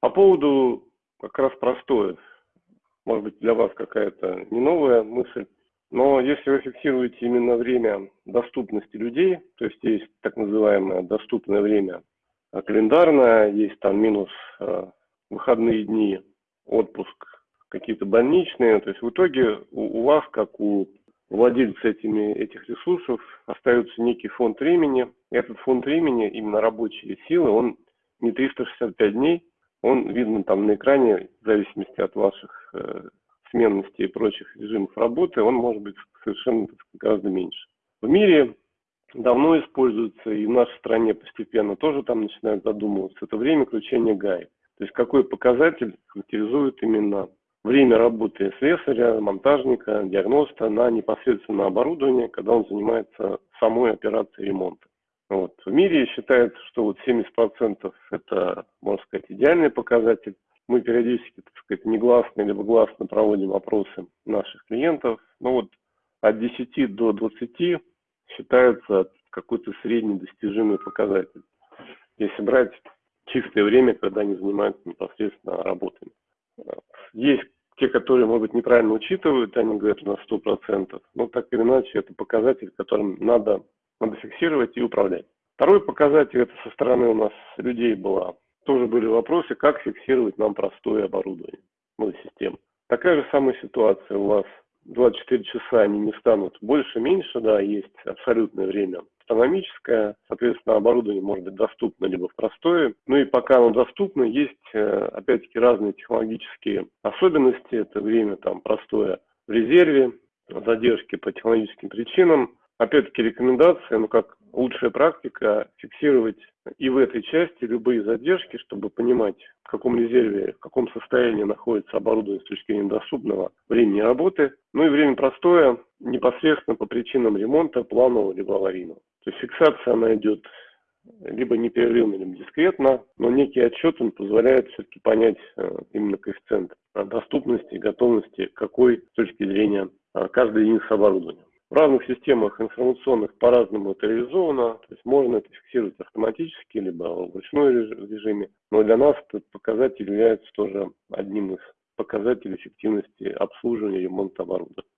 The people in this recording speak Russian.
По поводу как раз простое, может быть для вас какая-то не новая мысль, но если вы фиксируете именно время доступности людей, то есть есть так называемое доступное время а календарное, есть там минус э, выходные дни, отпуск, какие-то больничные, то есть в итоге у, у вас, как у владельца этими, этих ресурсов, остается некий фонд времени. И этот фонд времени, именно рабочие силы, он не 365 дней, он видно там на экране, в зависимости от ваших э, сменности и прочих режимов работы, он может быть совершенно гораздо меньше. В мире давно используется, и в нашей стране постепенно тоже там начинают задумываться, это время включения гаек. То есть какой показатель характеризует именно время работы слесаря, монтажника, диагноста на непосредственно оборудование, когда он занимается самой операцией ремонта. Вот. В мире считается, что вот 70% это, можно сказать, идеальный показатель. Мы периодически, так сказать, негласно либо гласно проводим опросы наших клиентов. Но вот от 10 до 20 считается какой-то средний достижимый показатель. Если брать чистое время, когда они занимаются непосредственно работами. Есть те, которые, может быть, неправильно учитывают, они говорят на 100%, но так или иначе это показатель, которым надо, надо фиксировать и управлять. Второй показатель, это со стороны у нас людей была, тоже были вопросы, как фиксировать нам простое оборудование, ну, систему. Такая же самая ситуация у вас 24 часа они не станут больше, меньше, да, есть абсолютное время астрономическое, соответственно, оборудование может быть доступно либо в простое. Ну и пока оно доступно, есть, э, опять-таки, разные технологические особенности. Это время там простое в резерве, задержки по технологическим причинам. Опять-таки рекомендация, ну как лучшая практика, фиксировать и в этой части любые задержки, чтобы понимать, в каком резерве, в каком состоянии находится оборудование с точки зрения доступного времени работы. Ну и время простое, непосредственно по причинам ремонта, планового либо аварийного. То есть фиксация, она идет либо непрерывно, либо дискретно, но некий отчет он позволяет все-таки понять э, именно коэффициент доступности и готовности какой с точки зрения э, каждой единицы оборудования. В разных системах информационных по-разному это реализовано, то есть можно это фиксировать автоматически, либо в ручной режиме, но для нас этот показатель является тоже одним из показателей эффективности обслуживания и ремонта оборудования.